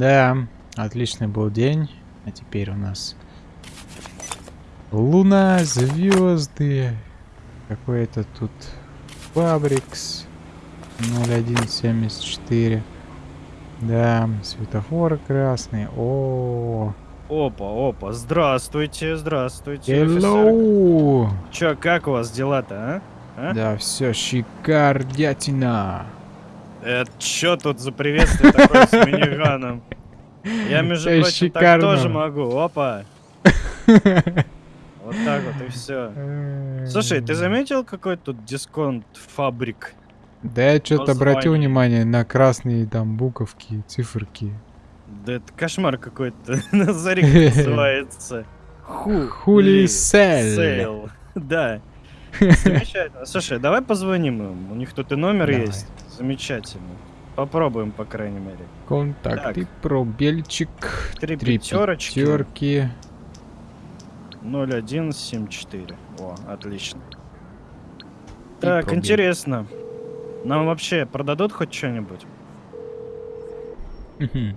Да, отличный был день. А теперь у нас луна, звезды. Какой-то тут Фабрикс 0174. Да, светофор красный. О, Опа, опа, здравствуйте, здравствуйте. Hello! офицер. Чё, как у вас дела-то, а? А? Да, все шикардятина. Это чё тут за приветствие такое с миниганом? Я, между Это прочим, так тоже могу. Опа. Вот так вот и все. Слушай, ты заметил, какой тут дисконт фабрик? Да я что-то обратил внимание на красные там буковки, циферки. Да это кошмар какой-то. Назари как называется. Ху. Хули. Сейл. Да. Замечательно. Слушай, давай позвоним им. У них тут и номер Давай. есть. Замечательно. Попробуем, по крайней мере. Контакты, Так. пробельчик. Три Три пятерочки. пятерки. 0174. О, отлично. И Так, пробел. интересно. Нам вообще продадут хоть что-нибудь? Мгм.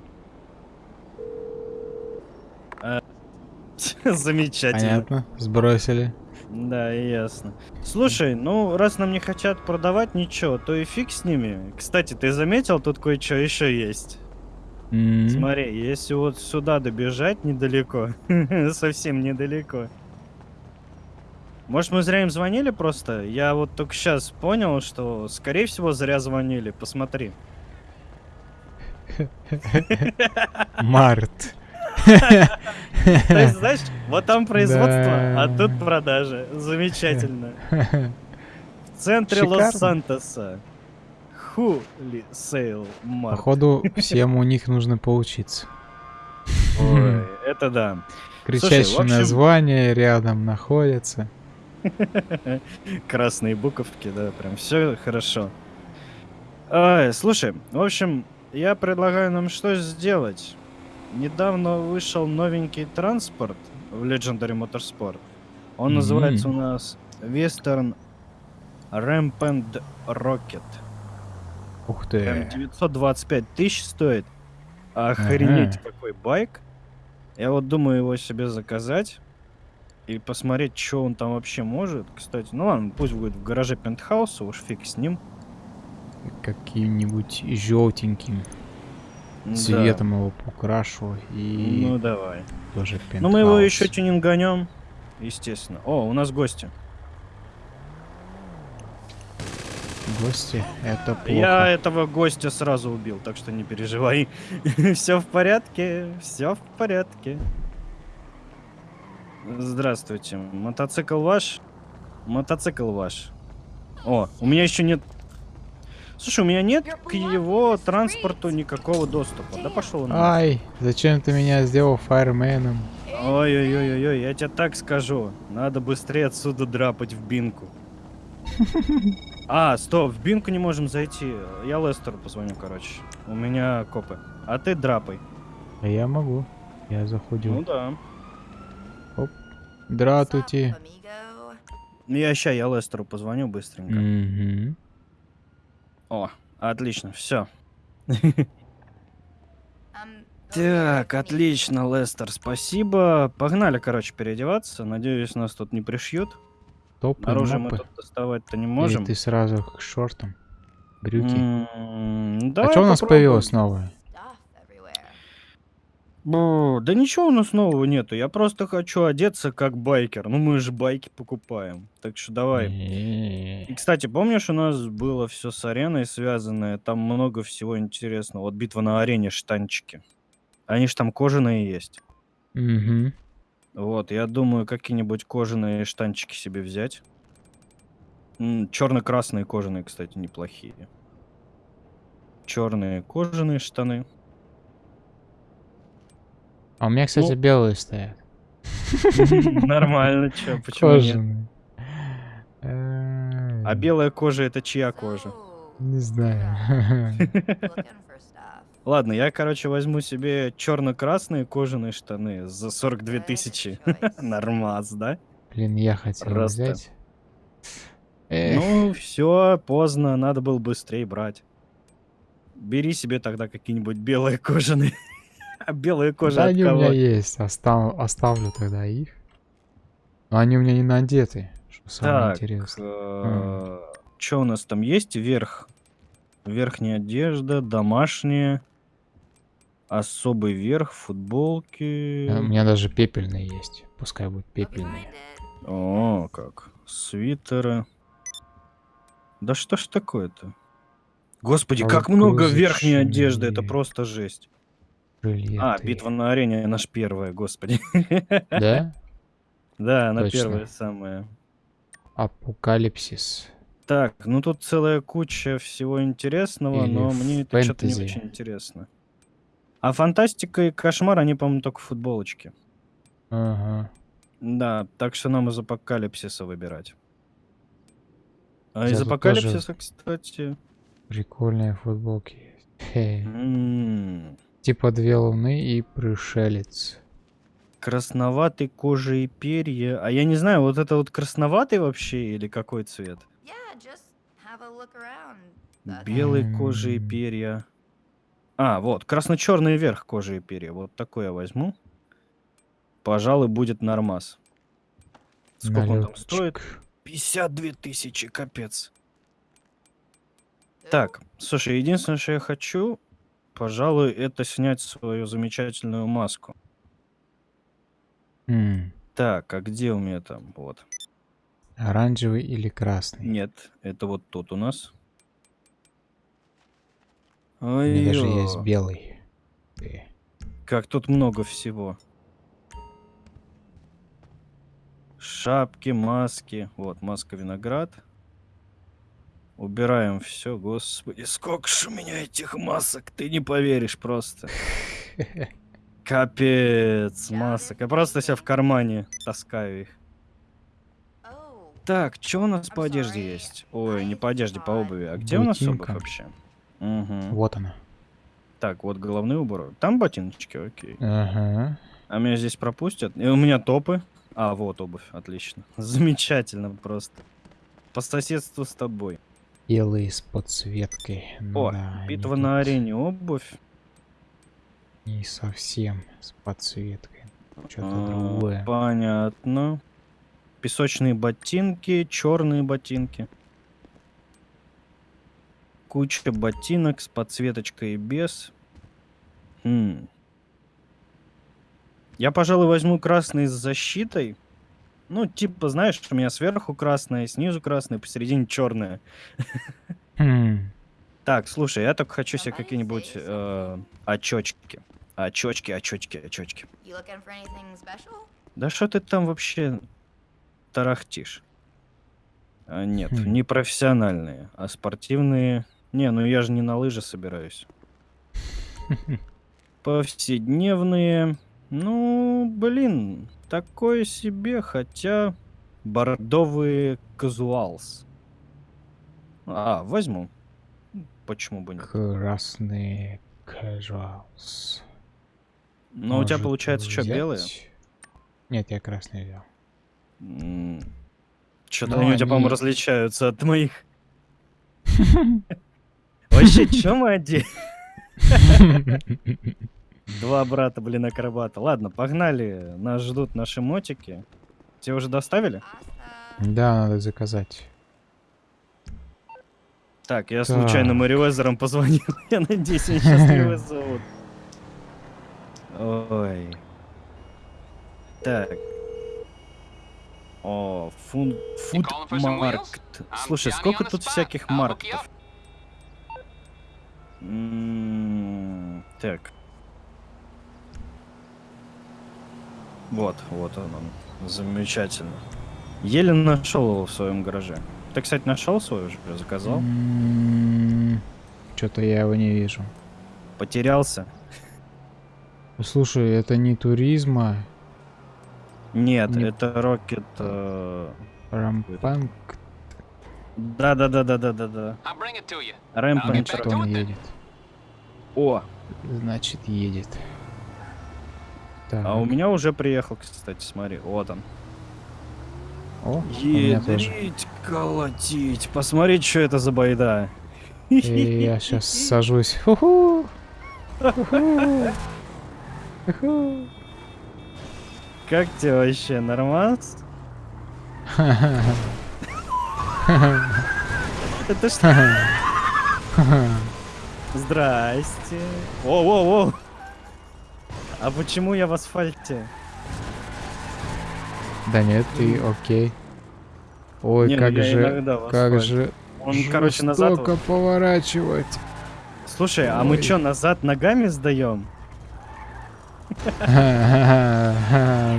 Замечательно. Понятно, сбросили. Да, ясно. Слушай, ну, раз нам не хотят продавать ничего, то и фиг с ними. Кстати, ты заметил, тут кое-что еще есть. М. Смотри, если вот сюда добежать недалеко, совсем недалеко. Может, мы зря им звонили просто? Я вот только сейчас понял, что, скорее всего, зря звонили. Посмотри. Март. То есть, знаешь, вот там производство, а тут продажи. Замечательно. В центре. Лос-Сантоса. Хули сейл март. Походу, всем у них нужно поучиться. Ой, это да. Кричащие в общем- названия рядом находятся. Красные буковки, да, прям все хорошо. Ай, слушай, в общем, я предлагаю нам что сделать. Недавно вышел новенький транспорт в Legendary Motorsport. Он Мгм. называется у нас Western Rampant Rocket. Ух Прям ты. 925 тысяч стоит. Охренеть, какой байк. Я вот думаю его себе заказать и посмотреть, что он там вообще может. Кстати, ну ладно, пусть будет в гараже пентхауса, уж фиг с ним. Каким-нибудь желтеньким Да. цветом его покрашу и Ну давай. тоже Ну мы его пентхаус. еще тюнинганем, естественно. О, у нас гости. Гости, это плохо. Я этого гостя сразу убил, так что не переживай. все в порядке, все в порядке. Здравствуйте. Мотоцикл ваш? Мотоцикл ваш. О, у меня еще нет... Слушай, у меня нет к его транспорту никакого доступа. Да пошел он. нахуй. Ай, зачем ты меня сделал фаерменом? Ой-ой-ой-ой, я тебе так скажу. Надо быстрее отсюда драпать в бинку. А, стоп, в бинку не можем зайти. Я Лестеру позвоню, короче. У меня копы. А ты драпай. А я могу. Я Ну заходил. да. Дратути. Ну, Я ща, я Лестеру позвоню быстренько. Мгм. О, отлично, все. Так, отлично, Лестер, спасибо. Погнали, короче, переодеваться. Надеюсь, нас тут не пришьют. Топы, Оружие мы тут доставать-то не Или можем. ты сразу к шортам? Брюки. М, а давай что у нас появилось новое? Бу, Да ничего у нас нового нету. Я просто хочу одеться как байкер. Ну мы же байки покупаем. Так что давай. Э, И, кстати, помнишь, у нас было все с ареной связанное? Там много всего интересного. Вот битва на арене, штанчики. Они ж там кожаные есть. Мгм. Вот, я думаю, какие-нибудь кожаные штанчики себе взять. Черно-красные кожаные, кстати, неплохие. Черные кожаные штаны. А у меня, кстати, Ну. белые стоят. Нормально, чё, почему нет? Кожаные. Э, А белая кожа это чья кожа? Не знаю. Ладно, я, короче, возьму себе черно-красные кожаные штаны за 42 тысячи. Нормас, да? Блин, я хотел Просто. взять. Эх, Ну, все, поздно, надо было быстрее брать. Бери себе тогда какие-нибудь белые кожаные. Белая кожа Да от они у кого? меня есть. Остав- оставлю тогда их. Но они у меня не надеты. Что самое Так, интересное. что у нас там есть? Верх. Верхняя одежда, домашняя. Особый верх, футболки. Э, У меня даже пепельные есть. Пускай будут пепельные. О, как. Свитеры. Да что ж такое-то? Господи, как много верхней одежды, это просто жесть. Жилеты. А, битва на арене наш первая, господи. Да? Да, она Точно. первая самая. Апокалипсис. Так, ну тут целая куча всего интересного, Или но мне это что-то не очень интересно. А фантастика и кошмар, они, по-моему, только в футболочке. Ага. Да, так что нам из апокалипсиса выбирать. А из Я тут апокалипсиса, кстати. Прикольные футболки есть. Типа две луны и пришелец. Красноватый кожа и перья. А я не знаю, вот это вот красноватый вообще или какой цвет? Yeah, Белый кожа и перья. А, вот, красно-черный верх кожи и перья. Вот такой я возьму. Пожалуй, будет нормас. Сколько он там стоит? Налетчик. 52 тысячи, капец. Так, слушай, единственное, что я хочу, пожалуй, это снять свою замечательную маску. М, Так, а где у меня там? Вот. Оранжевый или красный? Нет, это вот тут у нас. У меня даже есть белый. Э, как тут много всего. Шапки, маски. Вот, маска виноград. Убираем все, господи, сколько ж у меня этих масок, ты не поверишь просто. Капец, масок. Я просто себя в кармане таскаю их. Так, что у нас по одежде есть? Ой, не по одежде, по обуви. А где у нас обувь Ботинка. вообще? Мгм. Вот она. Так, вот головные уборы. Там ботиночки, окей. Ага. А меня здесь пропустят? И у меня топы. А, вот обувь, отлично. Замечательно просто. По соседству с тобой. Белый с подсветкой. О, да, битва тут на арене обувь. Не совсем с подсветкой. Что-то А, другое. Понятно. Песочные ботинки, черные ботинки. Куча ботинок с подсветочкой и без. М. Я, пожалуй, возьму красный с защитой. Ну, типа, знаешь, у меня сверху красное, снизу красное, посередине черное. Хм, Так, слушай, я только хочу себе какие-нибудь очочки. Очочки, очочки, очочки. you looking for anything special? Да что ты там вообще тарахтишь? А, нет, Хм. не профессиональные, а спортивные. Не, ну я же не на лыжи собираюсь. Повседневные. Ну, блин, такое себе, хотя бордовые казуалс. А, возьму. Почему бы нет? Красный casuals. Но у тебя Может, получается что, белые? взять? Нет, я красный взял. Что-то Ну, они у тебя, по-моему, различаются от моих. Вообще, чё мы одели? Два брата, блин, акробата. Ладно, погнали. Нас ждут наши мотики. Тебе уже доставили? Да, надо заказать. Так, я случайно Так. Мэривезером позвонил. Я надеюсь, они счастливы зовут. Ой. Так. О, фун... фуд calling for some wheels? маркт. I'm Слушай, сколько тут всяких маркетов? М, Так. Вот, вот он, он. Замечательно. Еле нашел его в своем гараже. Ты, кстати, нашел свой уже? Заказал? Что-то я его не вижу. Потерялся? Слушай, это не туризма. Нет, Не- это Рокет. э, Рампанк. Да, да, да, да, да, да, да. Что to он едет? О, Значит, едет. Так. а у меня уже приехал, кстати, смотри, вот он. О. Ядрить, колотить. Посмотреть, что это за байда. И я сейчас сажусь. Уху. Как тебе вообще, нормас? Это что? Здрасте. Воу-воу-воу. А почему я в асфальте? Да нет, ты окей. Ой, Не, ну как же, как же Он, короче, назад... жестоко поворачивать. Слушай, а мы Ой. чё, назад ногами сдаем?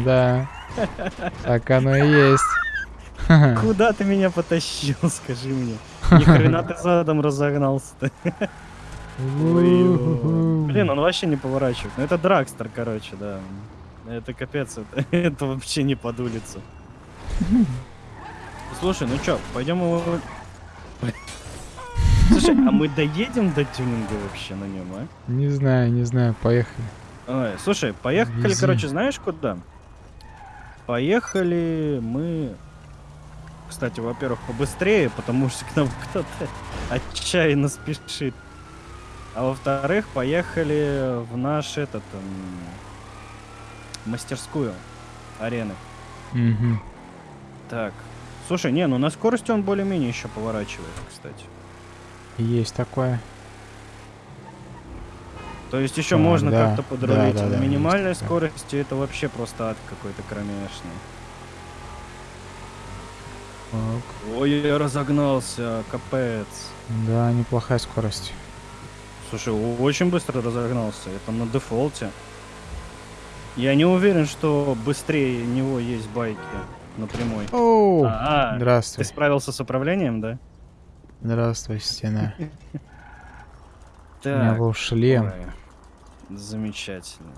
Да. Так оно и есть. Куда ты меня потащил, скажи мне? Ни хрена ты задом разогнался-то. Блин, он вообще не поворачивает. Ну это Драгстер, короче, да. Это капец, это, это вообще не под улицу. Слушай, ну чё, пойдем его... Слушай, а мы доедем до тюнинга вообще на нем, а? Не знаю, не знаю, поехали. Ой, слушай, поехали, Вези. короче, знаешь куда? Поехали мы... Кстати, во-первых, побыстрее, потому что к нам кто-то отчаянно спешит. А во-вторых, поехали в наш этот... м, мастерскую арены. Мгм. Так. Слушай, не, ну на скорости он более-менее еще поворачивает, кстати. Есть такое. То есть еще А, можно да, как-то подрулить. да, да, На да, минимальной есть скорости это вообще просто ад какой-то кромешный. Так. Ой, я разогнался, капец. Да, неплохая скорость. Слушай, очень быстро разогнался. Это на дефолте. Я не уверен, что быстрее него есть байки на прямой. Оу! А, ты Здравствуй. справился с управлением, да? Здравствуй, стена. У меня был шлем. Замечательно.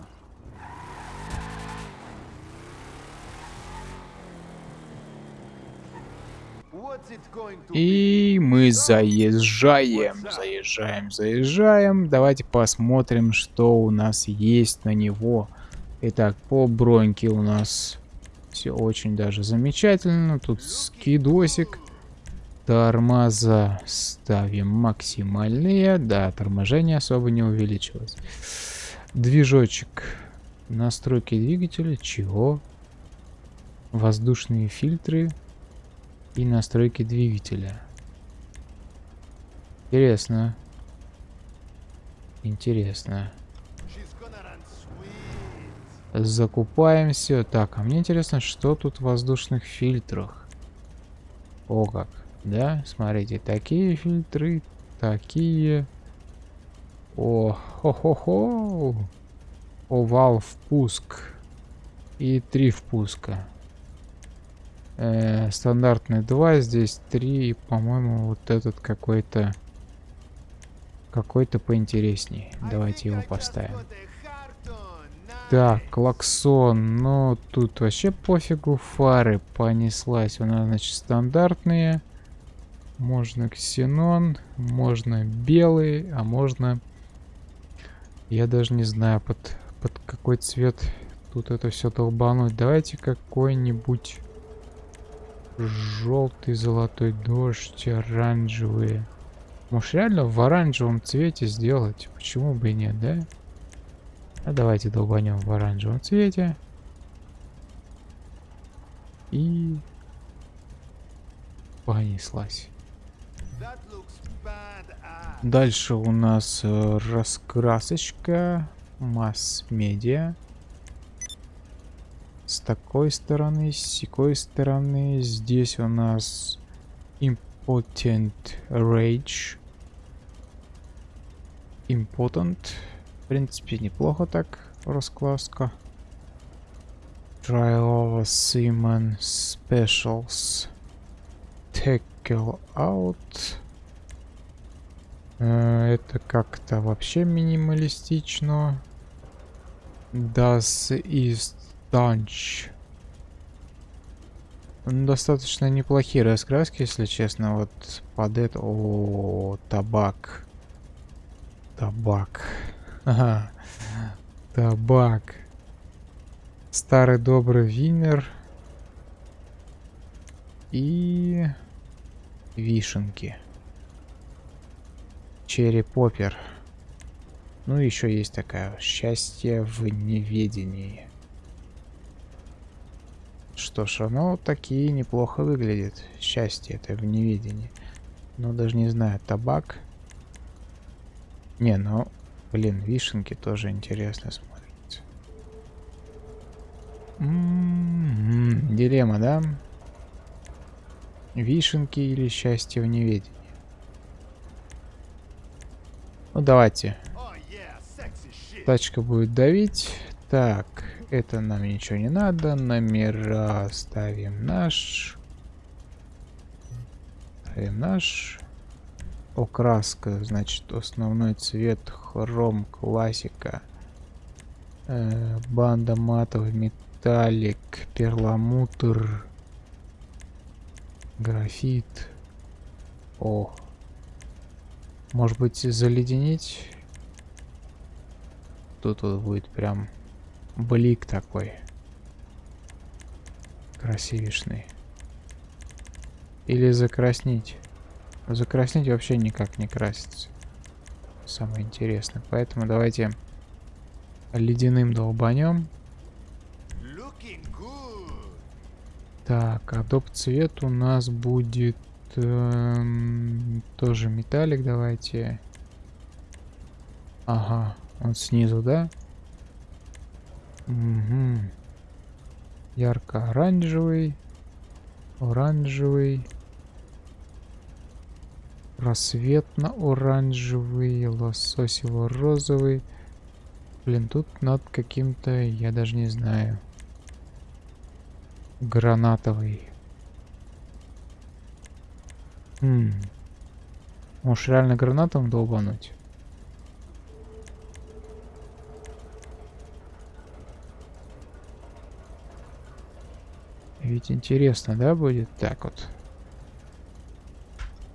И мы заезжаем, заезжаем, заезжаем. Давайте посмотрим, что у нас есть на него. Итак, по броньке у нас все очень даже замечательно. Тут скидосик. Тормоза ставим максимальные. Да, торможение особо не увеличилось. Движочек. Настройки двигателя. Чего? Воздушные фильтры и настройки двигателя. Интересно. Интересно. Закупаем все. Так, а мне интересно, что тут в воздушных фильтрах. О как. Да, смотрите, такие фильтры, такие. О, хо-хо-хо. Овал впуск. И три впуска. Э, стандартный 2, здесь 3, и, по-моему, вот этот какой-то какой-то поинтересней. Давайте его поставим. Так, клаксон, но тут вообще пофигу, фары понеслась. У нас, значит, стандартные. Можно ксенон, можно белый, а можно... Я даже не знаю, под, под какой цвет тут это все долбануть. Давайте какой-нибудь желтый, золотой дождь, оранжевые. Может реально в оранжевом цвете сделать? Почему бы и нет, да? А давайте долбанем в оранжевом цвете. И понеслась. Дальше у нас э, раскрасочка, масс-медиа. С такой стороны, с секой стороны. Здесь у нас Impotent Rage. Impotent. В принципе, неплохо так раскраска. Trial Seaman Specials. Tackle Out. Э, Это как-то вообще минималистично. Das ist Dunch. Ну, Достаточно неплохие раскраски, если честно. Вот под это... О, табак. Табак. Ага. Табак. Старый добрый винер. И... Вишенки. Черри поппер. Ну, еще есть такая счастье в неведении. Что ж, оно такие неплохо выглядит. Счастье это в неведении. Ну, даже не знаю, табак. Не, ну, блин, вишенки тоже интересно смотрятся. М-м-м, Дилемма, да? Вишенки или счастье в неведении? Ну, давайте. Тачка будет давить. Так, это нам ничего не надо. Номера ставим наш. Ставим наш. Окраска, значит, основной цвет, хром, классика. Э, банда матовый, металлик, перламутр, графит. О, может быть, заледенить? Тут вот будет прям блик такой. Красивишный. Или закраснить. Закраснить вообще никак не красится. Самое интересное. Поэтому давайте ледяным долбанем. Так, а доп цвет у нас будет эм, тоже металлик. Давайте. Ага, он снизу, да? Угу. Ярко-оранжевый, оранжевый, рассветно-оранжевый, лососево-розовый. Блин, тут над каким-то, я даже не знаю, гранатовый. Хм. Может реально гранатом долбануть? Ведь интересно, да, будет? Так вот.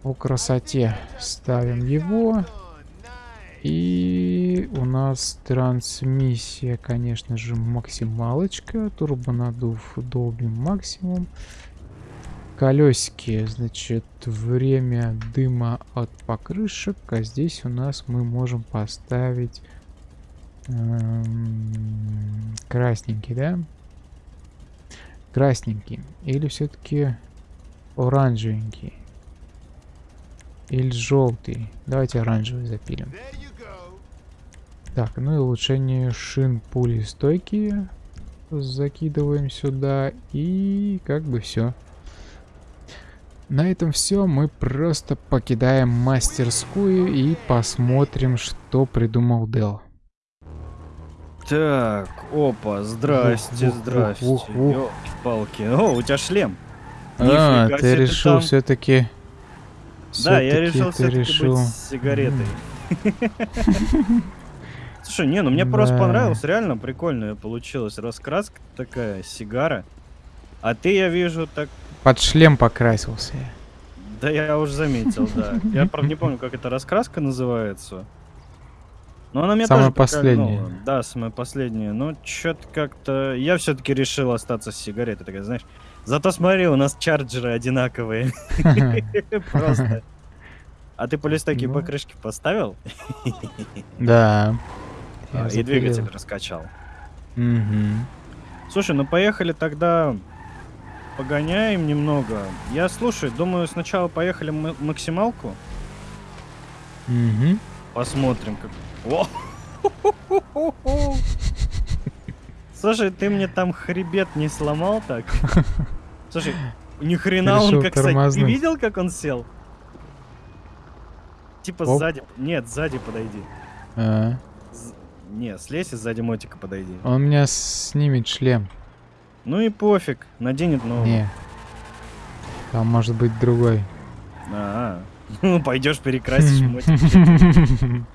По красоте ставим его. И у нас трансмиссия, конечно же, максималочка. Турбонадув долбим максимум. Колесики, значит, время дыма от покрышек. А здесь у нас мы можем поставить эм, красненький, да? Красненький. Или все-таки оранжевенький. Или желтый. Давайте оранжевый запилим. Так, ну и улучшение шин пули стойкие. Закидываем сюда. И как бы все. На этом все. Мы просто покидаем мастерскую и посмотрим, что придумал Дел. Так, опа, здрасте, Ух, здрасте. ух, ух, ух. палки О, у тебя шлем. А, Нифига ты решил там. все-таки... Да, я решил все-таки решил. быть сигаретой. Слушай, не, ну мне просто понравилось, реально прикольная получилась раскраска такая, сигара. А ты, я вижу, так... Под шлем покрасился. я. Да я уже заметил, да. Я, правда, не помню, как эта раскраска называется. Но она мне Самая тоже последняя. прикольнула. Да, самая последняя. Но что-то как-то... Я все-таки решил остаться с сигаретой, такая, знаешь. Зато смотри, у нас чарджеры одинаковые. Просто. А ты полистойки Ну. покрышки поставил? Да. А, И двигатель раскачал. Слушай, ну поехали тогда погоняем немного. Я слушай, думаю, сначала поехали максималку. Посмотрим, как... О! Слушай, ты мне там хребет не сломал так? Слушай, ни хрена он как кстати, Ты видел, как он сел? Типа Оп. сзади... Нет, сзади подойди. А, З- Не, слезь и сзади мотика подойди. Он меня снимет шлем. Ну и пофиг, наденет новый. Не. Там может быть другой. А, ну пойдешь перекрасишь мотик.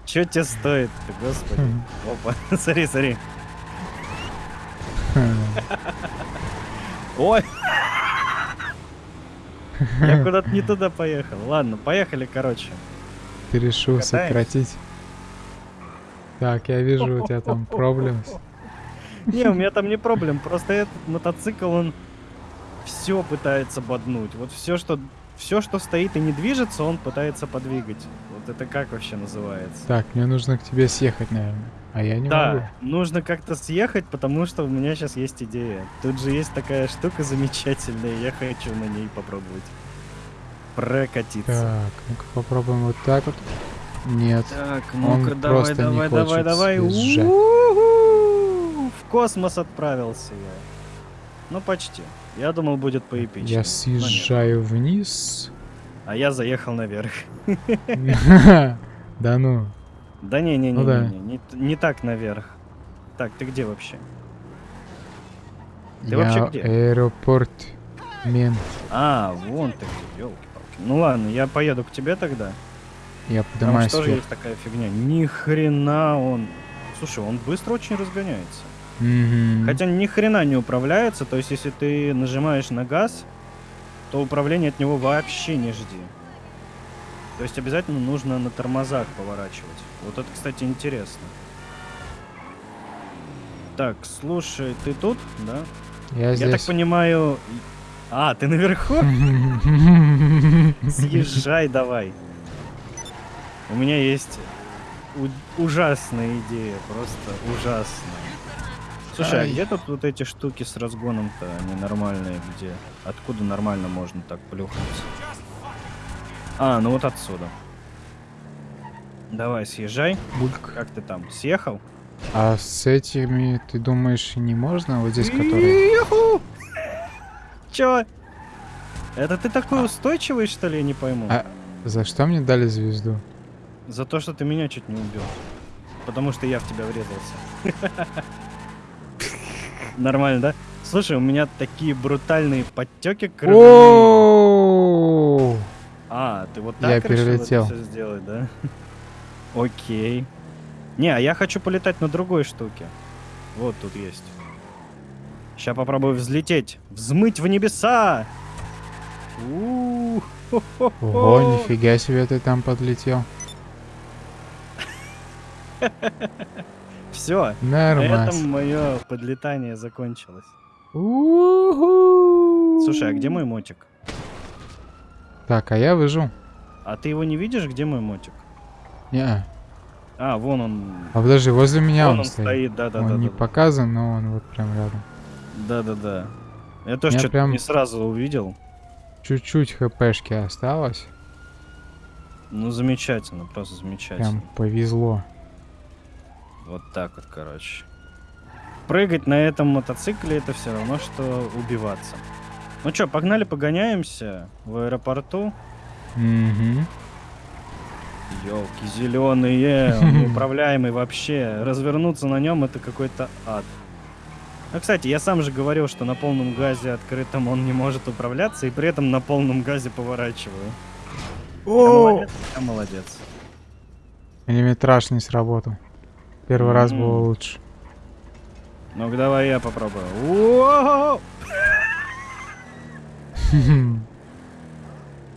Че тебе стоит господи? Опа, смотри, смотри. Ой! Я куда-то не туда поехал. Ладно, поехали, короче. Ты решил Катаемся. сократить. Так, я вижу, у тебя там проблем. Не, у меня там не проблем, просто этот мотоцикл, он все пытается боднуть. Вот все, что все, что стоит и не движется, он пытается подвигать. Вот это как вообще называется? Так, мне нужно к тебе съехать, наверное. А я не могу. Да, нужно как-то съехать, потому что у меня сейчас есть идея. Тут же есть такая штука замечательная, я хочу на ней попробовать прокатиться. Так, ну-ка попробуем вот так вот. Нет. Так, ну-ка, давай, просто не давай, давай, хочет давай. В космос отправился я. Ну, почти. Я думал, будет поэпичнее. Я нет. съезжаю вниз. А я заехал наверх. Да ну. Да не, не, не, Ну не, не, не, не так наверх. Так, ты где вообще? Ты вообще где? аэропорт. Мент. А, вон ты где, елки-палки. Ну ладно, я поеду к тебе тогда. Я Там поднимаюсь что же вверх. есть такая фигня? Ни хрена он. Слушай, он быстро очень разгоняется. Мгм. Хотя ни хрена не управляется, то есть если ты нажимаешь на газ, то управление от него вообще не жди. То есть обязательно нужно на тормозах поворачивать. Вот это, кстати, интересно. Так, слушай, ты тут, да? Я Я так здесь. понимаю... и- А, ты наверху? Съезжай давай. У меня есть ужасная идея, просто ужасная. Слушай, а где тут вот эти штуки с разгоном-то, они нормальные, где? Откуда нормально можно так плюхнуться? А, ну вот отсюда. Давай, съезжай. Бульк. Как ты там, съехал? А с этими, ты думаешь, не можно? Вот здесь, которые... Чё? Это ты такой устойчивый, что ли, я не пойму? А за что мне дали звезду? За то, что ты меня чуть не убил. Потому что я в тебя врезался. Нормально, да? Слушай, у меня такие брутальные подтеки кровяные. А, ты вот Я так решил это перелетел. всё сделать, да? Окей. Не, а я хочу полетать на другой штуке. Вот тут есть. Сейчас попробую взлететь. Взмыть в небеса! Ого, нифига себе ты там подлетел. Все, на Нормально. этом мое подлетание закончилось. Слушай, а где мой мотик? Так, а я выжил. А ты его не видишь, где мой мотик? Не. А, вон он. А подожди, возле меня вон он, он стоит. стоит, да, да, он да. не да, показан, но он вот прям рядом. Да, да, да. Я тоже что-то прям- не сразу увидел. Чуть-чуть хпшки осталось. Ну, замечательно, просто замечательно. Прям повезло. Вот так вот, короче. Прыгать на этом мотоцикле это все равно, что убиваться. Ну что, погнали погоняемся в аэропорту. Угу. Елки зеленые, он неуправляемый вообще. Развернуться на нем это какой-то ад. Ну, кстати, я сам же говорил, что на полном газе открытом он не может управляться, и при этом на полном газе поворачиваю. Я молодец, я молодец. Миллиметраж не сработал. Первый раз было лучше. Ну-ка, давай я попробую.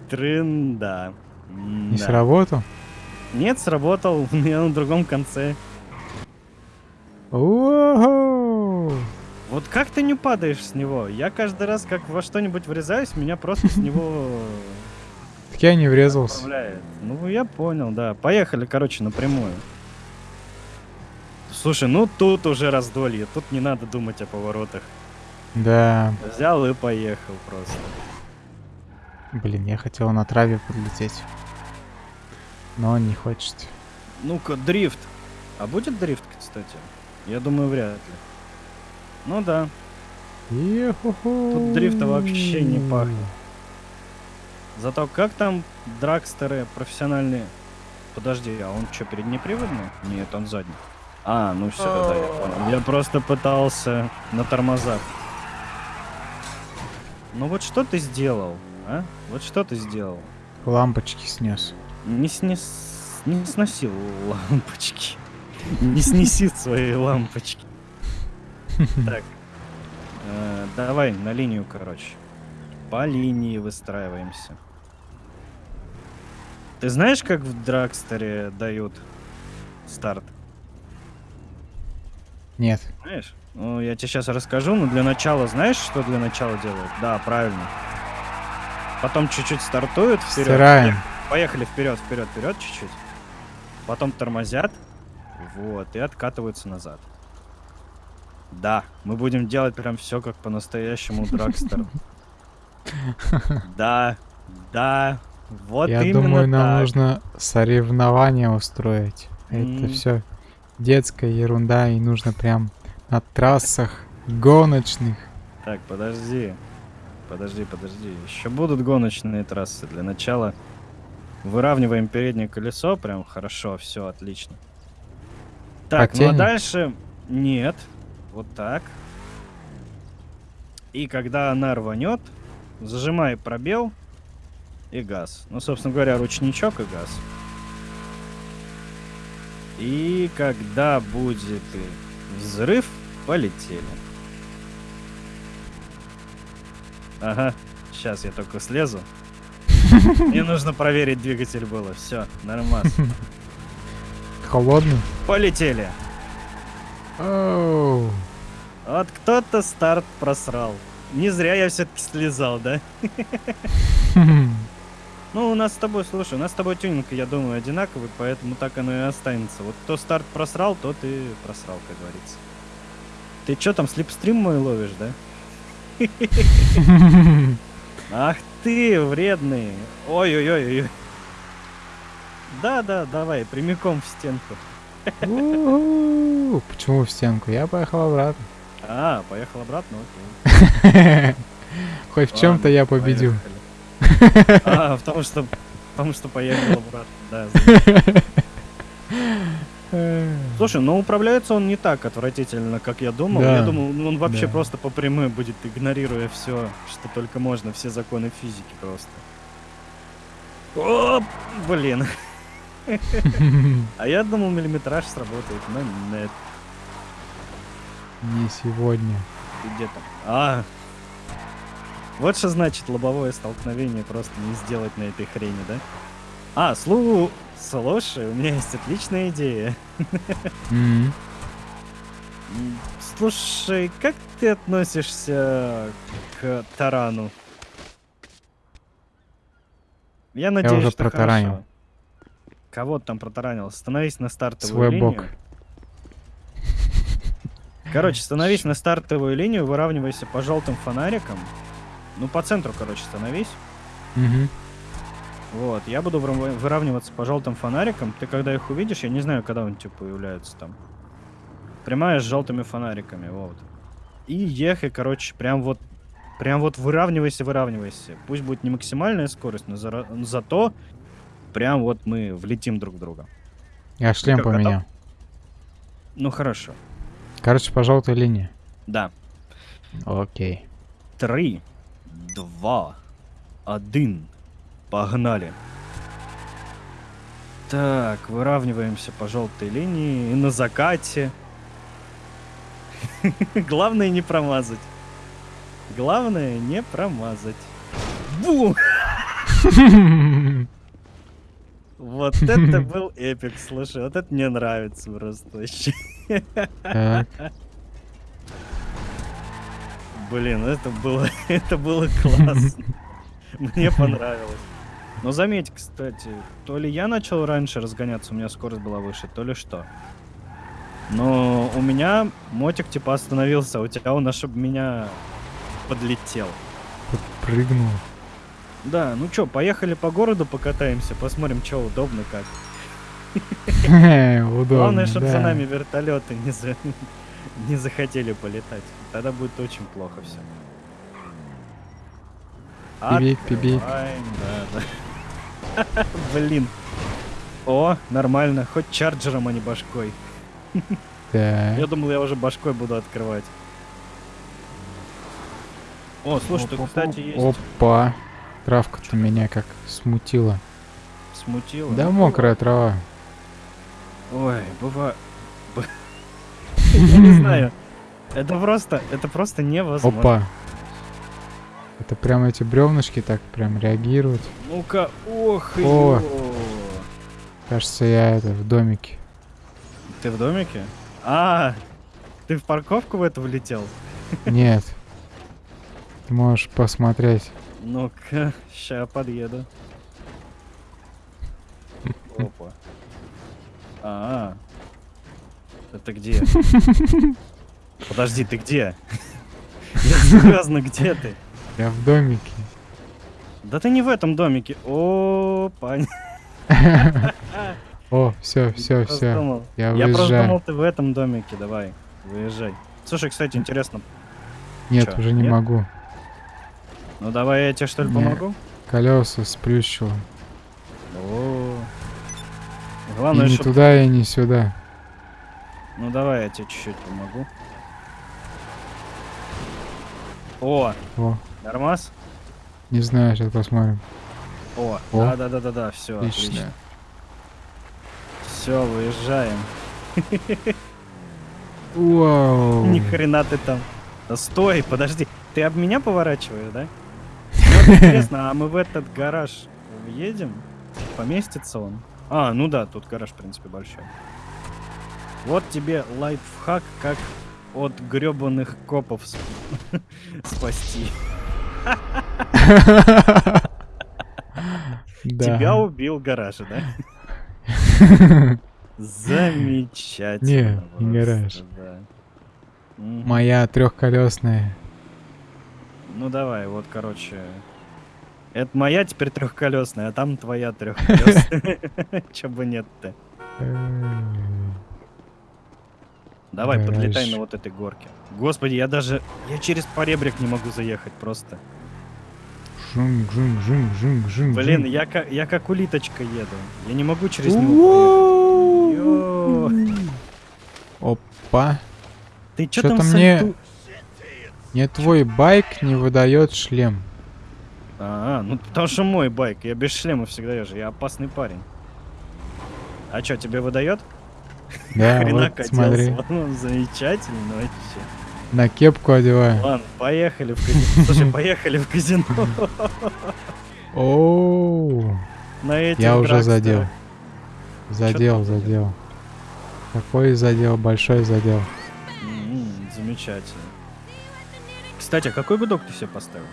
Трында. Не Да. сработал? Нет, сработал. Я на другом конце. Вот как ты не падаешь с него? Я каждый раз, как во что-нибудь врезаюсь, меня просто с него Так я не врезался. Ну, я понял, да. Поехали, короче, напрямую. Слушай, ну тут уже раздолье. Тут не надо думать о поворотах. Да. Взял и поехал просто. Блин, я хотел на траве подлететь. Но он не хочет. Ну-ка, дрифт. А будет дрифт, кстати? Я думаю, вряд ли. Ну да. Тут дрифта вообще не пахнет. Зато как там драгстеры профессиональные? Подожди, а он что, переднеприводный? Нет, он задний. А, ну все, да, я понял. Я просто пытался на тормозах. Ну вот что ты сделал, а? Вот что ты сделал? Лампочки снес. Не снес... Не сносил лампочки. Не снеси свои лампочки. Так. э, Давай на линию, короче. По линии выстраиваемся. Ты знаешь, как в Драгстере дают старт? Нет. Знаешь? Ну, я тебе сейчас расскажу, но для начала знаешь, что для начала делают? Да, правильно. потом чуть-чуть стартуют вперед. Стираем. Поехали вперед, вперед, вперед чуть-чуть. Потом тормозят. Вот, и откатываются назад. Да, мы будем делать прям все как по-настоящему Драгстер. Да, да, вот Я именно думаю, нам так. нужно соревнования устроить. Это все детская ерунда, и нужно прям на трассах гоночных. Так, подожди. Подожди, подожди. Еще будут гоночные трассы. Для начала выравниваем переднее колесо. Прям хорошо, все отлично. Так, ну а дальше нет. Вот так. И когда она рванет, зажимай пробел и газ. Ну, собственно говоря, ручничок и газ. И когда будет взрыв, полетели. Ага, сейчас я только слезу. Мне нужно проверить двигатель было. Все, нормально. Холодный? Полетели. Оу. Вот кто-то старт просрал. Не зря я все-таки слезал, да? Ну, у нас с тобой, слушай, у нас с тобой тюнинг, я думаю, одинаковый, поэтому так оно и останется. Вот кто старт просрал, тот и просрал, как говорится. Ты чё там, слепстрим мой ловишь, да? Ах ты, вредный. Ой-ой-ой. Да-да, давай, прямиком в стенку. Почему в стенку? Я поехал обратно. А, поехал обратно, окей. Хоть в чем-то я победил. поехали. А, потому что, потому что поехал обратно, да. Слушай, ну управляется он не так отвратительно, как я думал. Да, Я думал, ну, он вообще да. просто по прямой будет, игнорируя все, что только можно, все законы физики просто. О, блин. А я думал, миллиметраж сработает, но нет. Не сегодня. Ты где там? А. Вот что значит лобовое столкновение просто не сделать на этой хрени, да? А, слу... Слушай, у меня есть отличная идея. М. М, Слушай, как ты относишься к тарану? Я надеюсь, уже что протаранил. хорошо. Кого ты там протаранил? Становись на стартовую Свой линию. бок. Короче, становись на стартовую линию, выравнивайся по желтым фонарикам. Ну, по центру, короче, становись. Мгм. Вот, я буду выравниваться по желтым фонарикам. Ты когда их увидишь, я не знаю, когда они типа появляются там. Прямая с желтыми фонариками, вот. И ехай, короче, прям вот, прям вот выравнивайся, выравнивайся. Пусть будет не максимальная скорость, но зара- зато прям вот мы влетим друг в друга. Я шлем готов? поменял. Ну хорошо. Короче, по желтой линии. Да. Окей. Три, два, один. Погнали. Так, выравниваемся по желтой линии и на закате. Главное не промазать. Главное не промазать. Бу! Вот это был эпик, слушай, вот это мне нравится просто вообще. Блин, это было, это было классно. Мне понравилось. Но заметь, кстати, то ли я начал раньше разгоняться, у меня скорость была выше, то ли что. Но у меня мотик типа остановился, а у тебя он аж меня подлетел. Прыгнул. Да, ну чё, поехали по городу покатаемся, посмотрим, что удобно как. Удобно. Главное, чтобы за нами вертолеты не, за... не захотели полетать. Тогда будет очень плохо все. Пибик, пибик. да, да. Блин. О, нормально. Хоть чарджером, а не башкой. Я думал, я уже башкой буду открывать. О, слушай, тут, кстати, есть... Опа. Травка-то меня как смутила. Смутило. Да мокрая трава. Ой, бывает... Я не знаю. Это просто, это просто невозможно. Опа. Это прям эти бревнышки так прям реагируют. Ну-ка, ох, О. Кажется, я это в домике. Ты в домике? А, ты в парковку в эту влетел? Нет. Ты можешь посмотреть. Ну-ка, ща подъеду. Опа. А, это где? Подожди, ты где? Я серьезно, где ты? Я в домике. Да ты не в этом домике. О, пань. О, все, все, все. Я Я просто думал, ты в этом домике. Давай, выезжай. Слушай, кстати, интересно. Нет, уже не могу. Ну давай я тебе что ли помогу? Колеса сплющило. О. И Главное, не туда, и не сюда. Ну давай я тебе чуть-чуть помогу. О, О, нормас? не знаю, сейчас посмотрим. О, О. да, да, да, да, да, все, Отлично. отлично. Все, выезжаем. Вау. Ни хрена ты там. Да стой, подожди. Ты об меня поворачиваешь, да? Вот интересно, а мы в этот гараж въедем? Поместится он? А, ну да, тут гараж, в принципе, большой. Вот тебе лайфхак, как от гребаных копов сп- спасти. Тебя убил гараж, да? Замечательно. Не, не гараж. Моя трехколесная. Ну давай, вот, короче. Это моя теперь трехколесная, а там твоя трехколесная. Че бы нет-то. Давай, подлетай Гараж. на вот этой горке. Господи, я даже... Я через поребрик не могу заехать просто. Жум, жум, жум, жум, жум. Блин, я как, я как улиточка еду. Я не могу через него. Опа. Ты чё Чё-то там мне- сальту- Не твой байк не выдает шлем. А, ну потому что мой байк. Я без шлема всегда езжу. Я опасный парень. А чё, тебе выдает? Да, Хрена вот смотри. Ну, замечательно вообще. На кепку одеваю. Ладно, поехали в казино. Слушай, поехали в казино. Оу. На этих Я уже задел. Задел, задел? Какой задел? Большой задел. Замечательно. Кстати, а какой гудок ты себе поставил?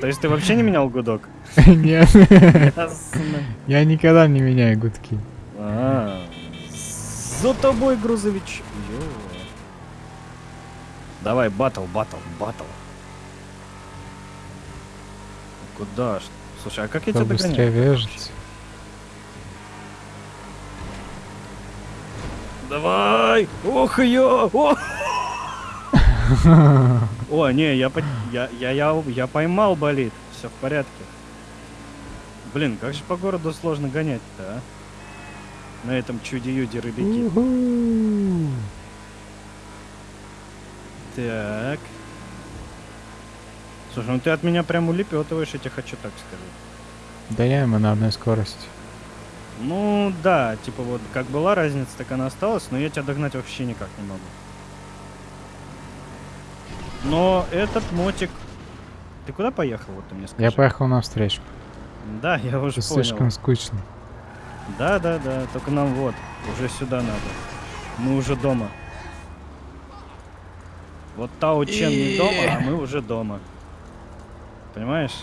То есть ты вообще не менял гудок? Нет. Я никогда не меняю гудки. А, За тобой, грузович. Давай, батл, батл, батл. Куда ж? Слушай, а как я тебя догоняю? вяжется. Давай! Ох ее! О! Не, я, я, я, я, я поймал болит. Все в порядке. Блин, как же по городу сложно гонять-то, а? На этом чуде-юде рыбаки. Уху. Так. Слушай, ну ты от меня прям улепетываешь, я тебе хочу так сказать. Да я ему на одной скорости. Ну да, типа вот как была разница, так она осталась, но я тебя догнать вообще никак не могу. Но этот мотик... Ты куда поехал, вот ты мне скажи? Я поехал навстречу. Да, я уже Это понял. слишком скучно. Да, да, да, только нам вот, уже сюда надо. Мы уже дома. Вот Тао Чен не дома, а мы уже дома. Понимаешь?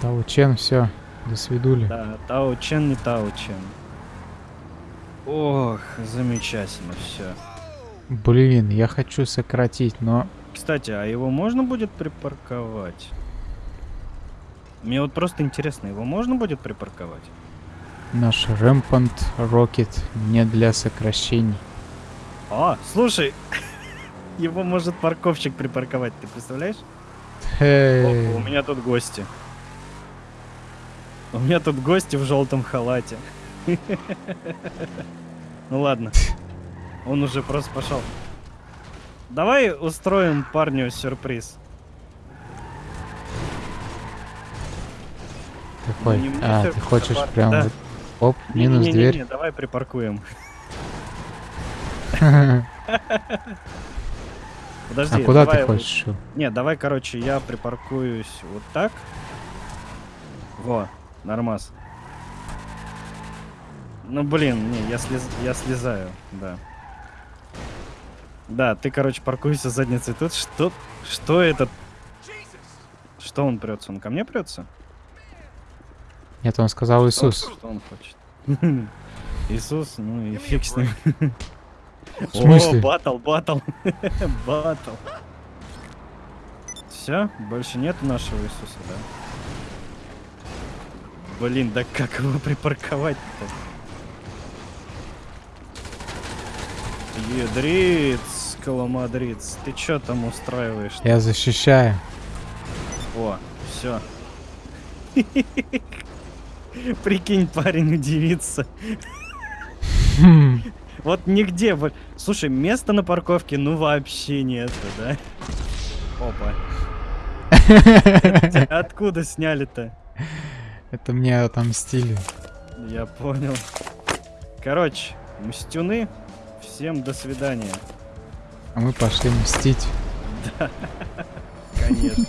Таучен, все. До свидули. Да, Тао Чен не Тао Чен. Ох, замечательно все. Блин, я хочу сократить, но Кстати, а его можно будет припарковать? Мне вот просто интересно, его можно будет припарковать? наш Rampant Rocket не для сокращений. А, слушай, его может парковщик припарковать, ты представляешь? Опа, у меня тут гости. У меня тут гости в желтом халате. Ну ладно. Он уже просто пошел. Давай устроим парню сюрприз. Какой? не мне а, ты хочешь парню, прям да. вот... Оп, минус Не-не-не-не, дверь. давай припаркуем. Подожди. а куда давай ты вот- хочешь? его? Не, давай, короче, я припаркуюсь вот так. Во, нормас. Ну блин, не, я, слез... я слезаю, да. Да, ты, короче, паркуйся задницей тут. Что? Что это? Что он прется? Он ко мне прется? Нет, он сказал Иисус. Что он хочет? Иисус, ну и фиг с ним. В смысле? О, батл, батл. Батл. Все, больше нет нашего Иисуса, да? Блин, да как его припарковать-то? Ядриц, коломадриц, ты чё там устраиваешь? Я защищаю. О, все. Прикинь, парень удивится. Вот нигде. Слушай, места на парковке ну вообще нету, да? Опа. Откуда сняли-то? Это мне отомстили. Я понял. Короче, мстюны, всем до свидания. А мы пошли мстить. Конечно.